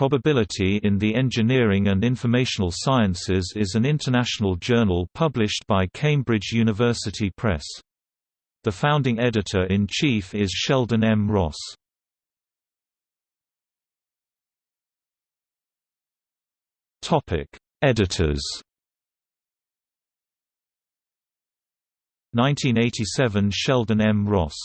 Probability in the Engineering and Informational Sciences is an international journal published by Cambridge University Press. The founding editor-in-chief is Sheldon M. Ross. Editors 1987 Sheldon M. Ross